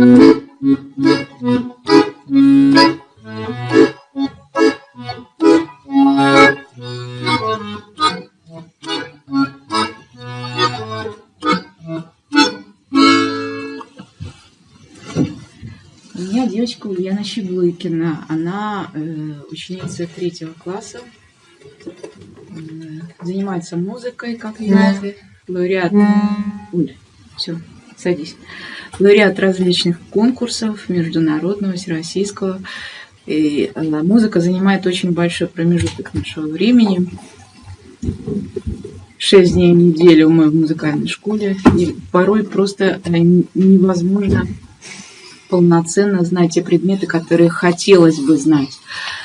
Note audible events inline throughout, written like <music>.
У меня девочка Ульяна Щеглыкина. Она э, ученица третьего класса. Э, занимается музыкой, как видите. Лауреат. Уль, все, садись. Лауреат различных конкурсов, международного, всероссийского. И э, музыка занимает очень большой промежуток нашего времени. Шесть дней в неделю мы в музыкальной школе. И порой просто э, невозможно полноценно знать те предметы, которые хотелось бы знать.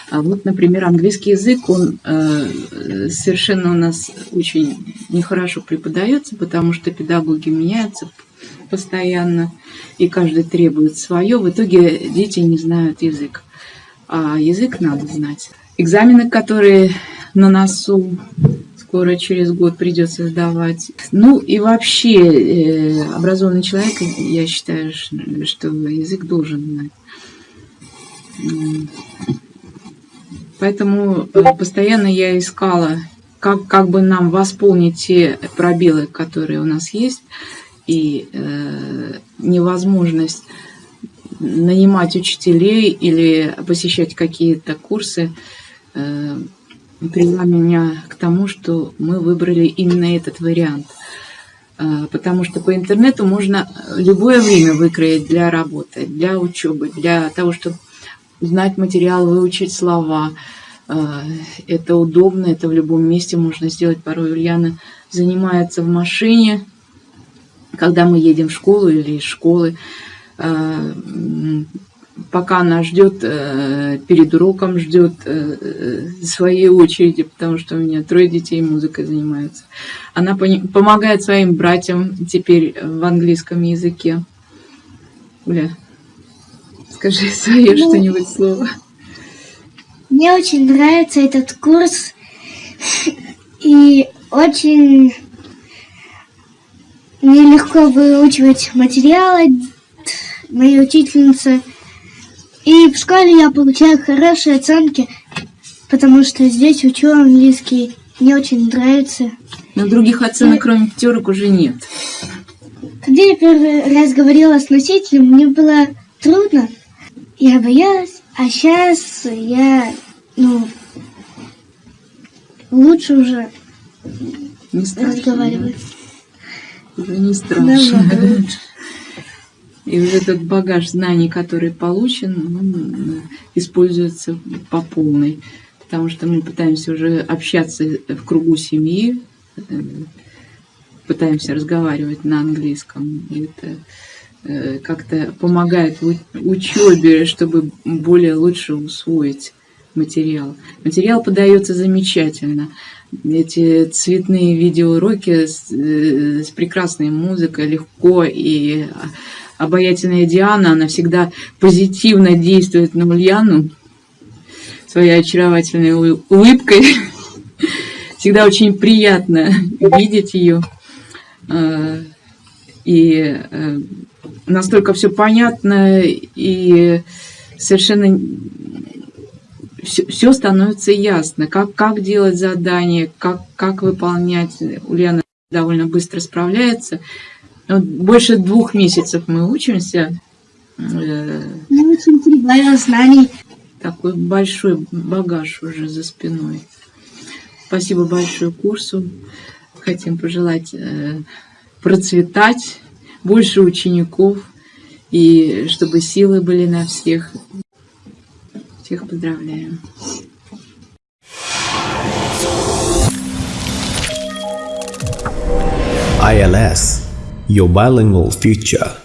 А вот, например, английский язык, он э, совершенно у нас очень нехорошо преподается, потому что педагоги меняются постоянно, и каждый требует свое. В итоге дети не знают язык. А язык надо знать. Экзамены, которые на носу, скоро через год придется сдавать. Ну и вообще э, образованный человек, я считаю, что язык должен знать. Поэтому э, постоянно я искала, как, как бы нам восполнить те пробелы, которые у нас есть, и э, невозможность нанимать учителей или посещать какие-то курсы. Э, привела меня к тому, что мы выбрали именно этот вариант. А, потому что по интернету можно любое время выкроить для работы, для учебы, для того, чтобы узнать материал, выучить слова. А, это удобно, это в любом месте можно сделать. Порой Ульяна занимается в машине, когда мы едем в школу или из школы а, пока она ждет, э, перед уроком ждет э, э, своей очереди, потому что у меня трое детей музыкой занимаются. Она помогает своим братьям теперь в английском языке. Уля, скажи <laughs> свое ну, что-нибудь слово. Мне очень нравится этот курс. <laughs> И очень нелегко выучивать материалы. Моя учительница и в школе я получаю хорошие оценки, потому что здесь учу английский. Мне очень нравится. Но других оценок, и... кроме пятерок, уже нет. Когда я первый раз говорила с носителем, мне было трудно. Я боялась, а сейчас я, ну, лучше уже не разговаривать. Уже не страшно. <laughs> И уже этот багаж знаний, который получен, он используется по полной. Потому что мы пытаемся уже общаться в кругу семьи, э, пытаемся разговаривать на английском. И это э, как-то помогает в учебе, чтобы более лучше усвоить материал. Материал подается замечательно. Эти цветные видеоуроки с, э, с прекрасной музыкой легко и обаятельная Диана, она всегда позитивно действует на Ульяну своей очаровательной улыбкой. <laughs> Всегда очень приятно видеть ее. А, и э, настолько все понятно, и совершенно все, все становится ясно. Как, как делать задание, как, как выполнять. Ульяна довольно быстро справляется. Вот больше двух месяцев мы учимся. Мы очень прибавила знаний. Такой большой багаж уже за спиной. Спасибо большое курсу. Хотим пожелать э, процветать, больше учеников, и чтобы силы были на всех. Всех поздравляем. ILS your bilingual future.